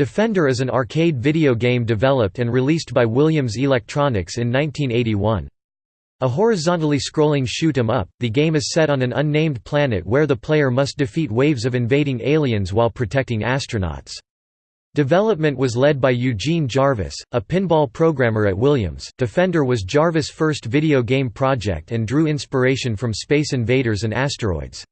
Defender is an arcade video game developed and released by Williams Electronics in 1981. A horizontally scrolling shoot 'em up, the game is set on an unnamed planet where the player must defeat waves of invading aliens while protecting astronauts. Development was led by Eugene Jarvis, a pinball programmer at Williams. Defender was Jarvis' first video game project and drew inspiration from Space Invaders and Asteroids.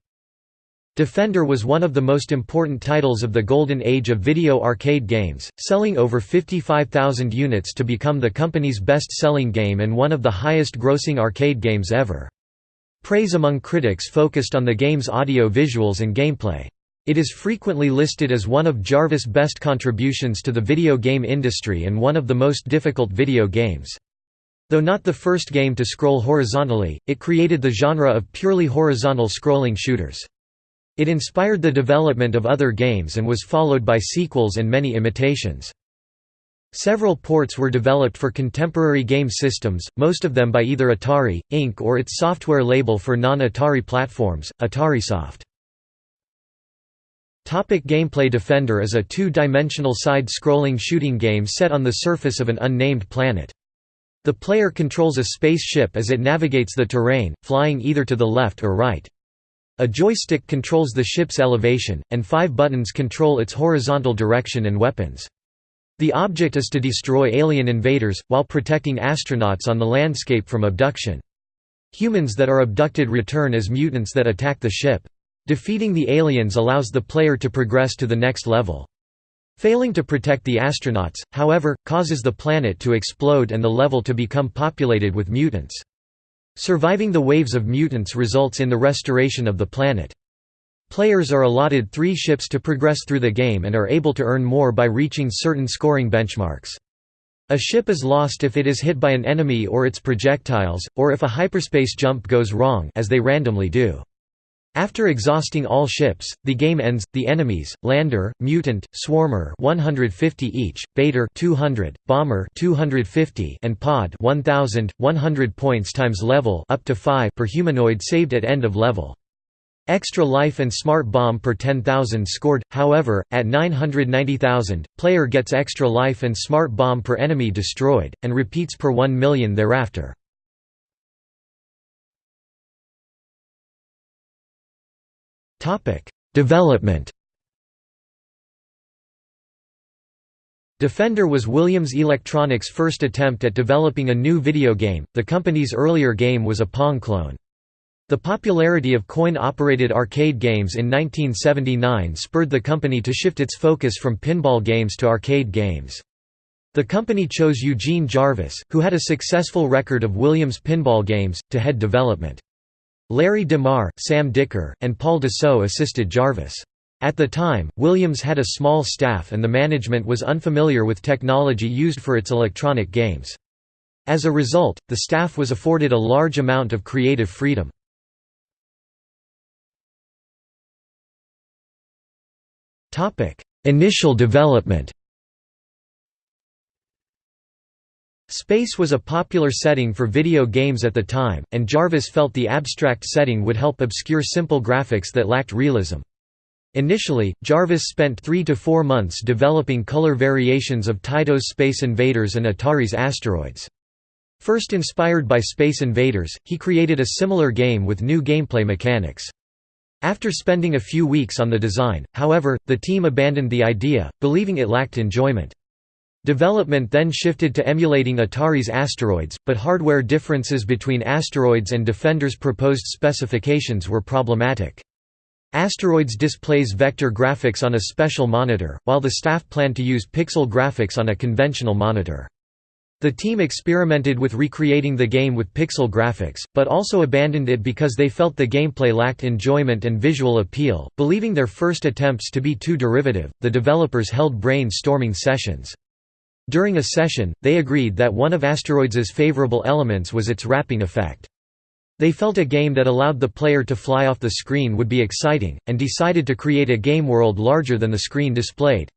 Defender was one of the most important titles of the golden age of video arcade games, selling over 55,000 units to become the company's best-selling game and one of the highest-grossing arcade games ever. Praise among critics focused on the game's audio visuals and gameplay. It is frequently listed as one of Jarvis' best contributions to the video game industry and one of the most difficult video games. Though not the first game to scroll horizontally, it created the genre of purely horizontal scrolling shooters. It inspired the development of other games and was followed by sequels and many imitations. Several ports were developed for contemporary game systems, most of them by either Atari, Inc. or its software label for non-Atari platforms, AtariSoft. Topic gameplay Defender is a two-dimensional side-scrolling shooting game set on the surface of an unnamed planet. The player controls a spaceship as it navigates the terrain, flying either to the left or right. A joystick controls the ship's elevation, and five buttons control its horizontal direction and weapons. The object is to destroy alien invaders, while protecting astronauts on the landscape from abduction. Humans that are abducted return as mutants that attack the ship. Defeating the aliens allows the player to progress to the next level. Failing to protect the astronauts, however, causes the planet to explode and the level to become populated with mutants. Surviving the waves of mutants results in the restoration of the planet. Players are allotted three ships to progress through the game and are able to earn more by reaching certain scoring benchmarks. A ship is lost if it is hit by an enemy or its projectiles, or if a hyperspace jump goes wrong as they randomly do. After exhausting all ships, the game ends. The enemies: Lander, Mutant, Swarmer, 150 each, Baiter, 200, Bomber, 250, and Pod, 1000, 100 points times level, up to 5 per humanoid saved at end of level. Extra life and smart bomb per 10,000 scored, however, at 990,000, player gets extra life and smart bomb per enemy destroyed, and repeats per 1 million thereafter. Development Defender was Williams Electronics' first attempt at developing a new video game, the company's earlier game was a Pong clone. The popularity of coin-operated arcade games in 1979 spurred the company to shift its focus from pinball games to arcade games. The company chose Eugene Jarvis, who had a successful record of Williams pinball games, to head development. Larry DeMar, Sam Dicker, and Paul Dussault assisted Jarvis. At the time, Williams had a small staff and the management was unfamiliar with technology used for its electronic games. As a result, the staff was afforded a large amount of creative freedom. Initial development Space was a popular setting for video games at the time, and Jarvis felt the abstract setting would help obscure simple graphics that lacked realism. Initially, Jarvis spent three to four months developing color variations of Taito's Space Invaders and Atari's Asteroids. First inspired by Space Invaders, he created a similar game with new gameplay mechanics. After spending a few weeks on the design, however, the team abandoned the idea, believing it lacked enjoyment. Development then shifted to emulating Atari's Asteroids, but hardware differences between Asteroids and Defender's proposed specifications were problematic. Asteroids displays vector graphics on a special monitor, while the staff planned to use pixel graphics on a conventional monitor. The team experimented with recreating the game with pixel graphics, but also abandoned it because they felt the gameplay lacked enjoyment and visual appeal. Believing their first attempts to be too derivative, the developers held brainstorming sessions. During a session, they agreed that one of Asteroids's favorable elements was its wrapping effect. They felt a game that allowed the player to fly off the screen would be exciting, and decided to create a game world larger than the screen displayed.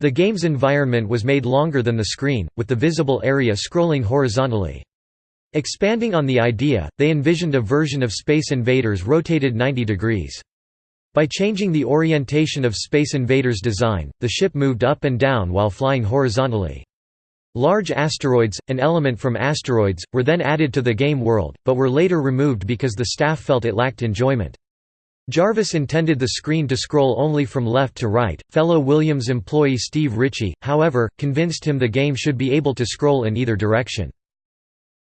The game's environment was made longer than the screen, with the visible area scrolling horizontally. Expanding on the idea, they envisioned a version of Space Invaders rotated 90 degrees. By changing the orientation of Space Invader's design, the ship moved up and down while flying horizontally. Large asteroids, an element from asteroids, were then added to the game world, but were later removed because the staff felt it lacked enjoyment. Jarvis intended the screen to scroll only from left to right. Fellow Williams employee Steve Ritchie, however, convinced him the game should be able to scroll in either direction.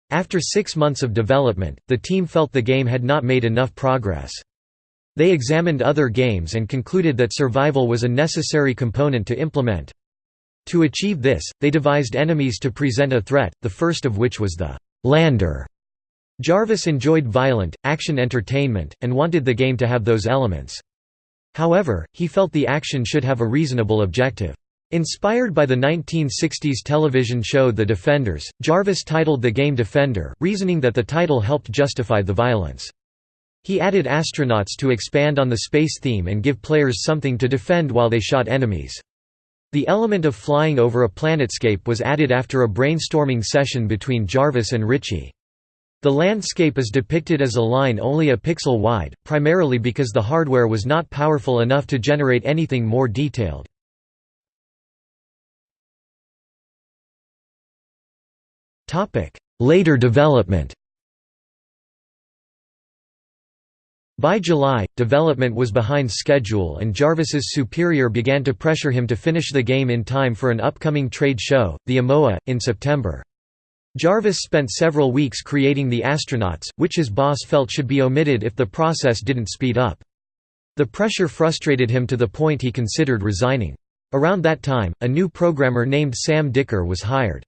After six months of development, the team felt the game had not made enough progress. They examined other games and concluded that survival was a necessary component to implement. To achieve this, they devised enemies to present a threat, the first of which was the «lander». Jarvis enjoyed violent, action entertainment, and wanted the game to have those elements. However, he felt the action should have a reasonable objective. Inspired by the 1960s television show The Defenders, Jarvis titled the game Defender, reasoning that the title helped justify the violence. He added astronauts to expand on the space theme and give players something to defend while they shot enemies. The element of flying over a planetscape was added after a brainstorming session between Jarvis and Ritchie. The landscape is depicted as a line only a pixel wide, primarily because the hardware was not powerful enough to generate anything more detailed. Later development By July, development was behind schedule and Jarvis's superior began to pressure him to finish the game in time for an upcoming trade show, the AMOA, in September. Jarvis spent several weeks creating the astronauts, which his boss felt should be omitted if the process didn't speed up. The pressure frustrated him to the point he considered resigning. Around that time, a new programmer named Sam Dicker was hired.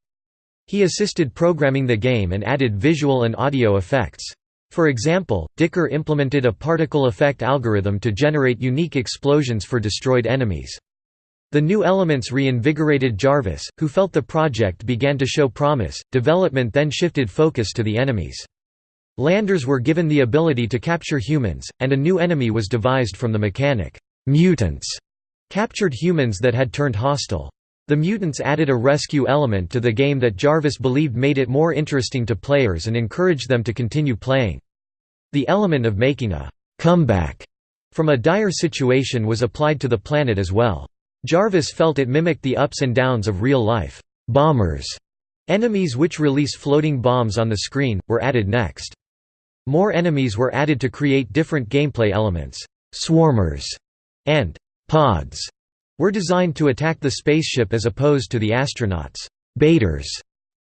He assisted programming the game and added visual and audio effects. For example, Dicker implemented a particle effect algorithm to generate unique explosions for destroyed enemies. The new elements reinvigorated Jarvis, who felt the project began to show promise. Development then shifted focus to the enemies. Landers were given the ability to capture humans, and a new enemy was devised from the mechanic. Mutants captured humans that had turned hostile. The mutants added a rescue element to the game that Jarvis believed made it more interesting to players and encouraged them to continue playing. The element of making a «comeback» from a dire situation was applied to the planet as well. Jarvis felt it mimicked the ups and downs of real-life «bombers». Enemies which release floating bombs on the screen, were added next. More enemies were added to create different gameplay elements. «Swarmers» and «pods» were designed to attack the spaceship as opposed to the astronauts. Baiters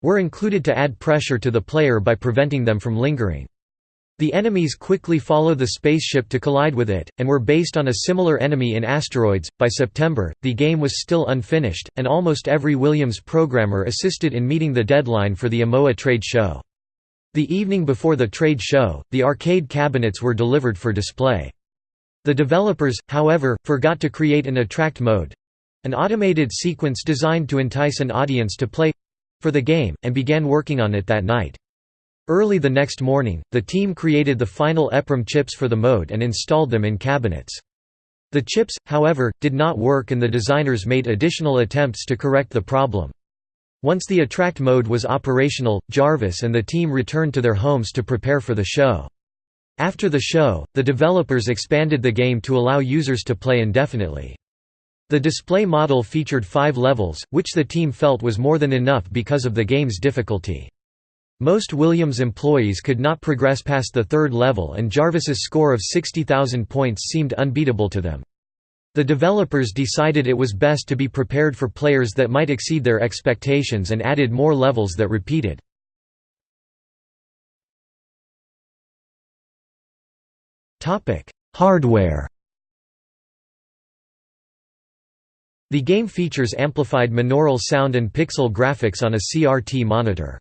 were included to add pressure to the player by preventing them from lingering. The enemies quickly follow the spaceship to collide with it, and were based on a similar enemy in Asteroids. By September, the game was still unfinished, and almost every Williams programmer assisted in meeting the deadline for the AMOA trade show. The evening before the trade show, the arcade cabinets were delivered for display. The developers, however, forgot to create an attract mode—an automated sequence designed to entice an audience to play—for the game, and began working on it that night. Early the next morning, the team created the final EPROM chips for the mode and installed them in cabinets. The chips, however, did not work and the designers made additional attempts to correct the problem. Once the attract mode was operational, Jarvis and the team returned to their homes to prepare for the show. After the show, the developers expanded the game to allow users to play indefinitely. The display model featured five levels, which the team felt was more than enough because of the game's difficulty. Most Williams employees could not progress past the third level and Jarvis's score of 60,000 points seemed unbeatable to them. The developers decided it was best to be prepared for players that might exceed their expectations and added more levels that repeated. Topic: Hardware. The game features amplified monaural sound and pixel graphics on a CRT monitor.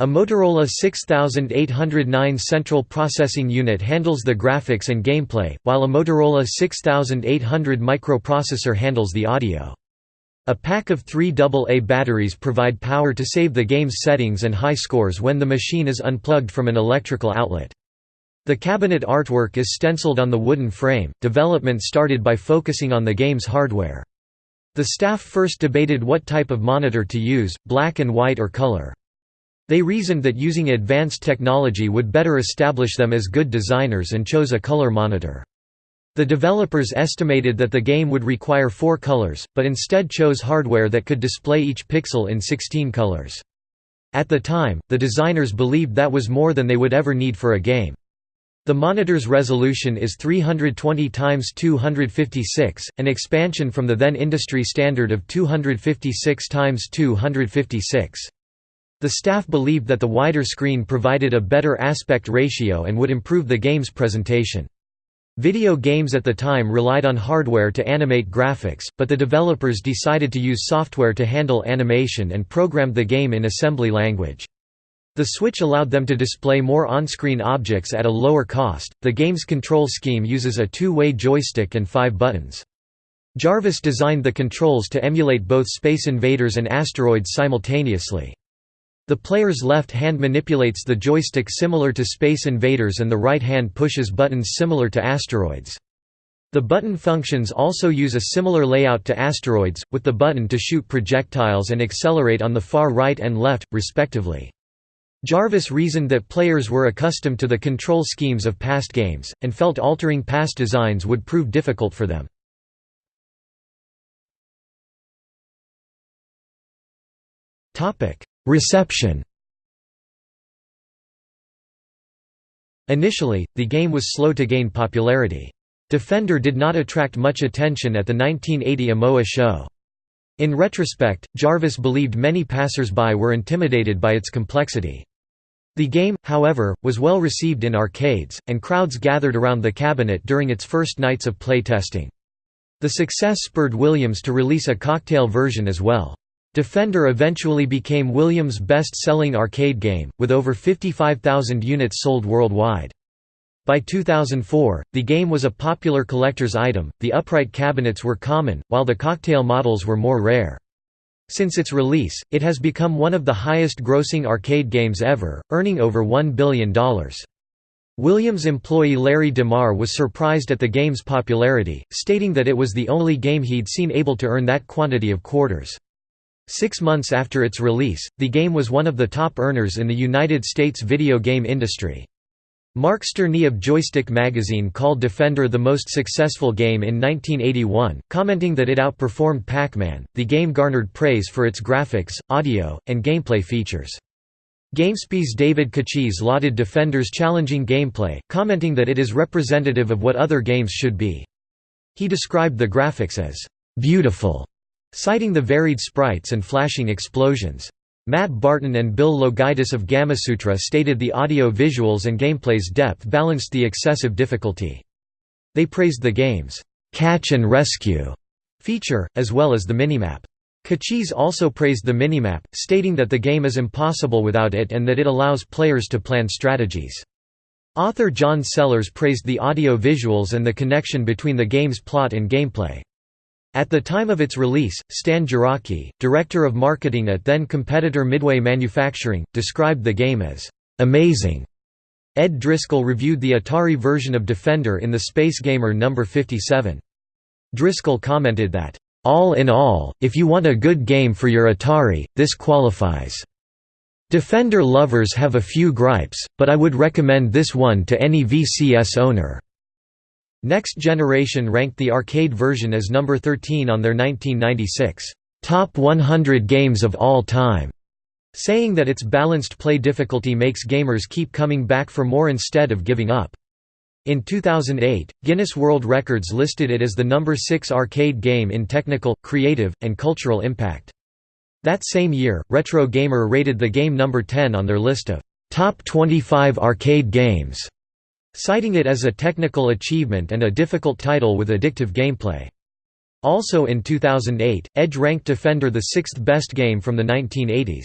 A Motorola 6809 central processing unit handles the graphics and gameplay, while a Motorola 6800 microprocessor handles the audio. A pack of three AA batteries provide power to save the game's settings and high scores when the machine is unplugged from an electrical outlet. The cabinet artwork is stenciled on the wooden frame. Development started by focusing on the game's hardware. The staff first debated what type of monitor to use, black and white or color. They reasoned that using advanced technology would better establish them as good designers and chose a color monitor. The developers estimated that the game would require four colors, but instead chose hardware that could display each pixel in 16 colors. At the time, the designers believed that was more than they would ever need for a game. The monitor's resolution is 320 x 256, an expansion from the then industry standard of 256 x 256. The staff believed that the wider screen provided a better aspect ratio and would improve the game's presentation. Video games at the time relied on hardware to animate graphics, but the developers decided to use software to handle animation and programmed the game in assembly language. The Switch allowed them to display more on-screen objects at a lower cost. The game's control scheme uses a two-way joystick and five buttons. Jarvis designed the controls to emulate both Space Invaders and Asteroids simultaneously. The player's left hand manipulates the joystick similar to Space Invaders and the right hand pushes buttons similar to Asteroids. The button functions also use a similar layout to Asteroids, with the button to shoot projectiles and accelerate on the far right and left, respectively. Jarvis reasoned that players were accustomed to the control schemes of past games, and felt altering past designs would prove difficult for them. Reception Initially, the game was slow to gain popularity. Defender did not attract much attention at the 1980 AMOA show. In retrospect, Jarvis believed many passers-by were intimidated by its complexity. The game, however, was well received in arcades, and crowds gathered around the cabinet during its first nights of playtesting. The success spurred Williams to release a cocktail version as well. Defender eventually became Williams' best-selling arcade game, with over 55,000 units sold worldwide. By 2004, the game was a popular collector's item, the upright cabinets were common, while the cocktail models were more rare. Since its release, it has become one of the highest-grossing arcade games ever, earning over $1 billion. Williams employee Larry DeMar was surprised at the game's popularity, stating that it was the only game he'd seen able to earn that quantity of quarters. Six months after its release, the game was one of the top earners in the United States video game industry. Mark Sterney of Joystick magazine called Defender the most successful game in 1981, commenting that it outperformed Pac-Man. The game garnered praise for its graphics, audio, and gameplay features. GameSpy's David Cuciz lauded Defender's challenging gameplay, commenting that it is representative of what other games should be. He described the graphics as beautiful citing the varied sprites and flashing explosions. Matt Barton and Bill Loguidice of Gamasutra stated the audio visuals and gameplay's depth balanced the excessive difficulty. They praised the game's catch and rescue feature, as well as the minimap. Cuciz also praised the minimap, stating that the game is impossible without it and that it allows players to plan strategies. Author John Sellers praised the audio visuals and the connection between the game's plot and gameplay. At the time of its release, Stan Jarocki, director of marketing at then-competitor Midway Manufacturing, described the game as, "...amazing." Ed Driscoll reviewed the Atari version of Defender in the Space Gamer No. 57. Driscoll commented that, "...all in all, if you want a good game for your Atari, this qualifies." Defender lovers have a few gripes, but I would recommend this one to any VCS owner. Next Generation ranked the arcade version as number 13 on their 1996 Top 100 Games of All Time, saying that its balanced play difficulty makes gamers keep coming back for more instead of giving up. In 2008, Guinness World Records listed it as the number 6 arcade game in technical, creative, and cultural impact. That same year, Retro Gamer rated the game number 10 on their list of top 25 arcade games citing it as a technical achievement and a difficult title with addictive gameplay. Also in 2008, Edge ranked Defender the sixth best game from the 1980s.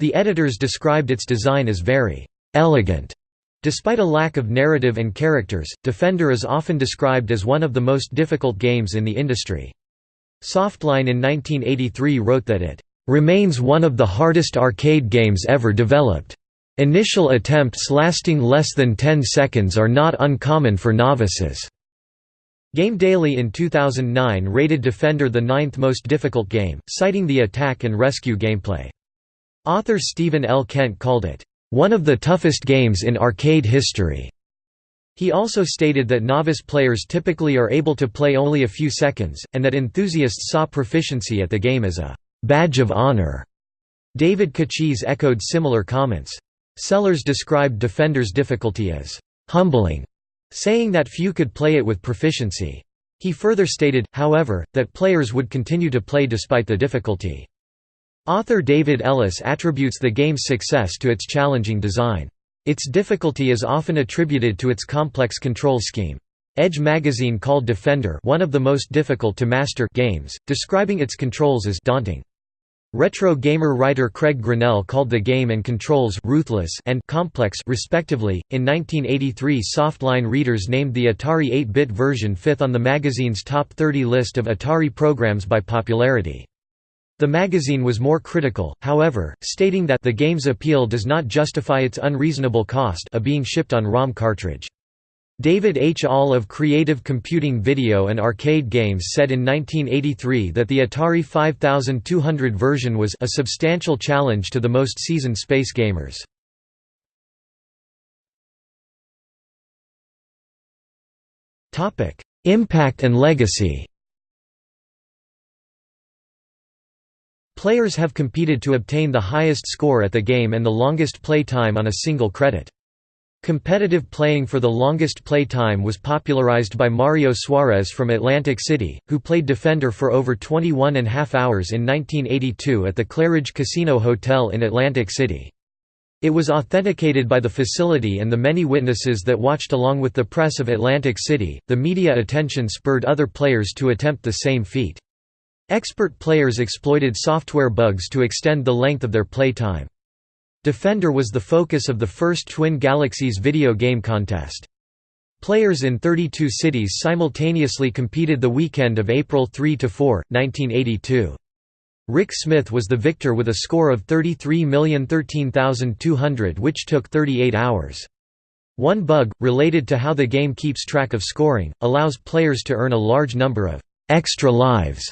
The editors described its design as very «elegant». Despite a lack of narrative and characters, Defender is often described as one of the most difficult games in the industry. Softline in 1983 wrote that it «remains one of the hardest arcade games ever developed». Initial attempts lasting less than 10 seconds are not uncommon for novices. Game Daily in 2009 rated Defender the ninth most difficult game, citing the attack and rescue gameplay. Author Stephen L. Kent called it, "...one of the toughest games in arcade history." He also stated that novice players typically are able to play only a few seconds, and that enthusiasts saw proficiency at the game as a «badge of honor». David Cuciz echoed similar comments. Sellers described Defender's difficulty as «humbling», saying that few could play it with proficiency. He further stated, however, that players would continue to play despite the difficulty. Author David Ellis attributes the game's success to its challenging design. Its difficulty is often attributed to its complex control scheme. Edge magazine called Defender one of the most difficult to master games, describing its controls as daunting. Retro gamer writer Craig Grannell called the game and controls ruthless and complex respectively. In 1983, Softline readers named the Atari 8-bit version fifth on the magazine's top 30 list of Atari programs by popularity. The magazine was more critical, however, stating that the game's appeal does not justify its unreasonable cost of being shipped on ROM cartridge. David H. Ahl of Creative Computing Video and Arcade Games said in 1983 that the Atari 5200 version was a substantial challenge to the most seasoned space gamers. Impact and legacy Players have competed to obtain the highest score at the game and the longest play time on a single credit. Competitive playing for the longest play time was popularized by Mario Suarez from Atlantic City, who played Defender for over 21 and a half hours in 1982 at the Claridge Casino Hotel in Atlantic City. It was authenticated by the facility and the many witnesses that watched along with the press of Atlantic City. The media attention spurred other players to attempt the same feat. Expert players exploited software bugs to extend the length of their play time. Defender was the focus of the first Twin Galaxies video game contest. Players in 32 cities simultaneously competed the weekend of April 3–4, 1982. Rick Smith was the victor with a score of 33,013,200 which took 38 hours. One bug, related to how the game keeps track of scoring, allows players to earn a large number of «extra lives»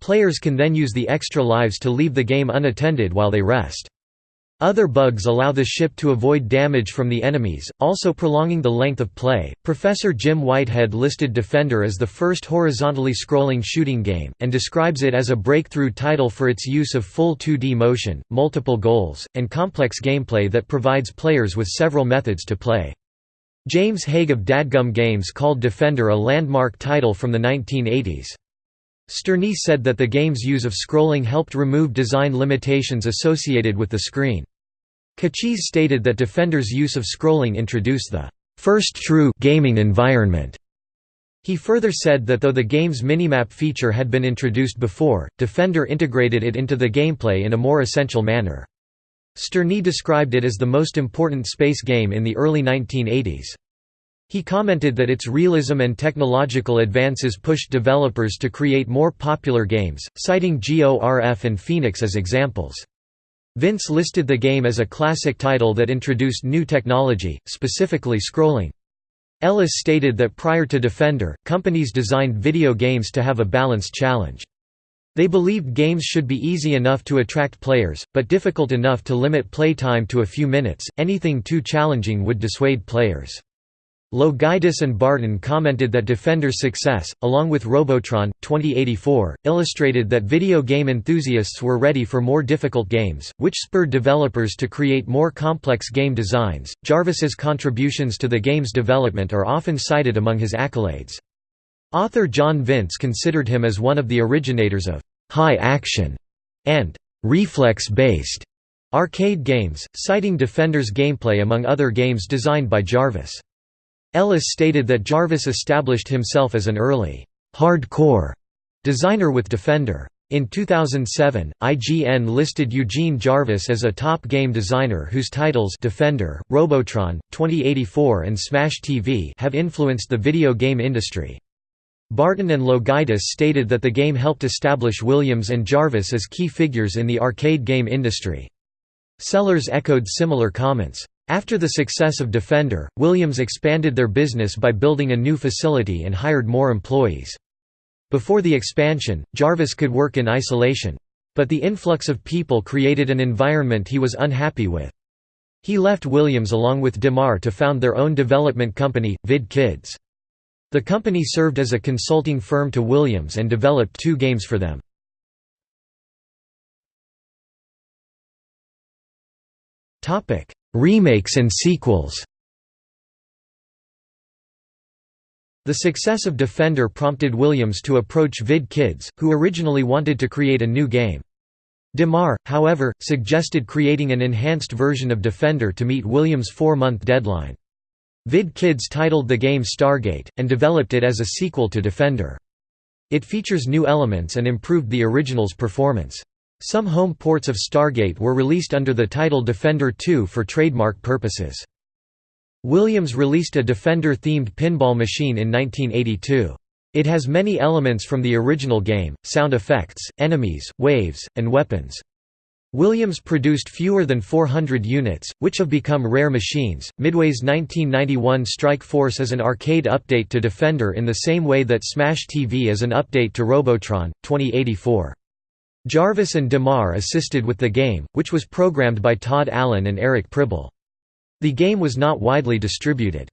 Players can then use the extra lives to leave the game unattended while they rest. Other bugs allow the ship to avoid damage from the enemies, also prolonging the length of play. Professor Jim Whitehead listed Defender as the first horizontally scrolling shooting game, and describes it as a breakthrough title for its use of full 2D motion, multiple goals, and complex gameplay that provides players with several methods to play. James Hague of Dadgum Games called Defender a landmark title from the 1980s. Sterney said that the game's use of scrolling helped remove design limitations associated with the screen. Cuciz stated that Defender's use of scrolling introduced the first true gaming environment. He further said that though the game's minimap feature had been introduced before, Defender integrated it into the gameplay in a more essential manner. Sterney described it as the most important space game in the early 1980s. He commented that its realism and technological advances pushed developers to create more popular games, citing GORF and Phoenix as examples. Vince listed the game as a classic title that introduced new technology, specifically scrolling. Ellis stated that prior to Defender, companies designed video games to have a balanced challenge. They believed games should be easy enough to attract players, but difficult enough to limit play time to a few minutes, anything too challenging would dissuade players. Loguidice and Barton commented that Defender's success, along with Robotron, 2084, illustrated that video game enthusiasts were ready for more difficult games, which spurred developers to create more complex game designs. Jarvis's contributions to the game's development are often cited among his accolades. Author John Vince considered him as one of the originators of high action and reflex-based arcade games, citing Defender's gameplay among other games designed by Jarvis. Ellis stated that Jarvis established himself as an early, hardcore designer with Defender. In 2007, IGN listed Eugene Jarvis as a top game designer whose titles Defender, Robotron, 2084 and Smash TV have influenced the video game industry. Barton and Loguidice stated that the game helped establish Williams and Jarvis as key figures in the arcade game industry. Sellers echoed similar comments. After the success of Defender, Williams expanded their business by building a new facility and hired more employees. Before the expansion, Jarvis could work in isolation. But the influx of people created an environment he was unhappy with. He left Williams along with DeMar to found their own development company, Vid Kids. The company served as a consulting firm to Williams and developed two games for them. Remakes and sequels The success of Defender prompted Williams to approach Vid Kids, who originally wanted to create a new game. DeMar, however, suggested creating an enhanced version of Defender to meet Williams' four-month deadline. Vid Kids titled the game Stargate, and developed it as a sequel to Defender. It features new elements and improved the original's performance. Some home ports of Stargate were released under the title Defender 2 for trademark purposes. Williams released a Defender-themed pinball machine in 1982. It has many elements from the original game, sound effects, enemies, waves, and weapons. Williams produced fewer than 400 units, which have become rare machines. Midway's 1991 Strike Force is an arcade update to Defender in the same way that Smash TV is an update to Robotron, 2084. Jarvis and DeMar assisted with the game, which was programmed by Todd Allen and Eric Pribble. The game was not widely distributed.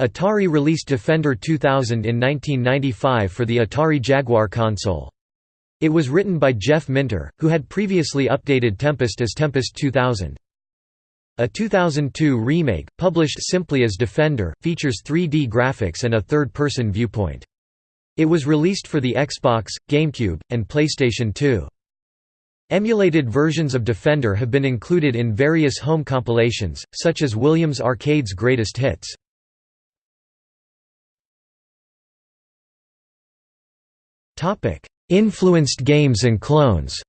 Atari released Defender 2000 in 1995 for the Atari Jaguar console. It was written by Jeff Minter, who had previously updated Tempest as Tempest 2000. A 2002 remake, published simply as Defender, features 3D graphics and a third-person viewpoint. It was released for the Xbox, GameCube, and PlayStation 2. Emulated versions of Defender have been included in various home compilations, such as Williams Arcade's Greatest Hits. Influenced games and clones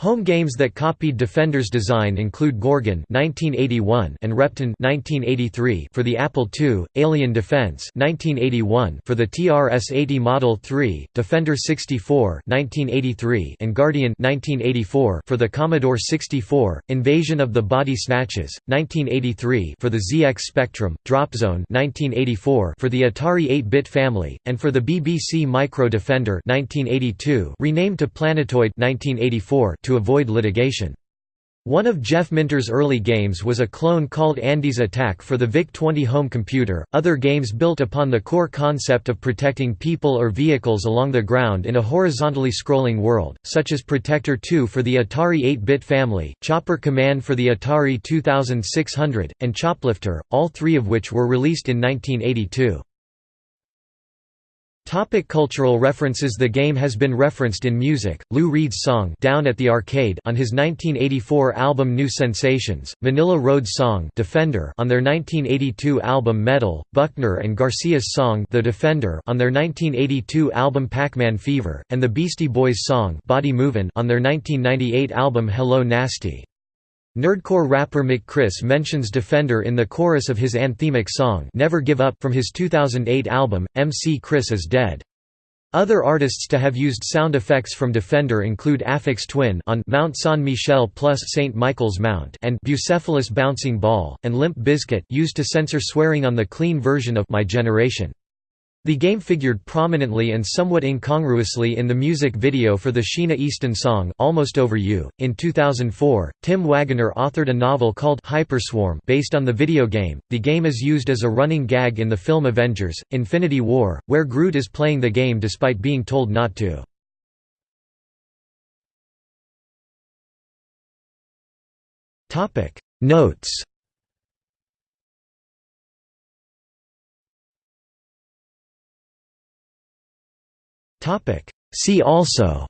Home games that copied Defender's design include Gorgon (1981) and Repton (1983) for the Apple II, Alien Defense (1981) for the TRS-80 Model 3, Defender 64 (1983) and Guardian (1984) for the Commodore 64, Invasion of the Body Snatches (1983) for the ZX Spectrum, Drop Zone (1984) for the Atari 8-bit family, and for the BBC Micro Defender (1982) renamed to Planetoid (1984) to avoid litigation. One of Jeff Minter's early games was a clone called Andy's Attack for the VIC-20 home computer. Other games built upon the core concept of protecting people or vehicles along the ground in a horizontally scrolling world, such as Protector 2 for the Atari 8-bit family, Chopper Command for the Atari 2600, and Choplifter, all three of which were released in 1982. Topic cultural references The game has been referenced in music, Lou Reed's song Down at the Arcade on his 1984 album New Sensations, Manilla Road's song Defender on their 1982 album Metal, Buckner and Garcia's song The Defender on their 1982 album Pac-Man Fever, and the Beastie Boys song Body Movin' on their 1998 album Hello Nasty. Nerdcore rapper MC Chris mentions Defender in the chorus of his anthemic song Never Give Up from his 2008 album, MC Chris is Dead. Other artists to have used sound effects from Defender include Aphex Twin on Mount San Michel plus St. Michael's Mount and Bucephalus Bouncing Ball, and Limp Bizkit used to censor swearing on the clean version of My Generation. The game figured prominently and somewhat incongruously in the music video for the Sheena Easton song, Almost Over You. In 2004, Tim Waggoner authored a novel called Hyperswarm based on the video game. The game is used as a running gag in the film Avengers Infinity War, where Groot is playing the game despite being told not to. Topic: Notes See also.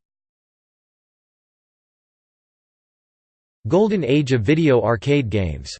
Golden Age of video arcade games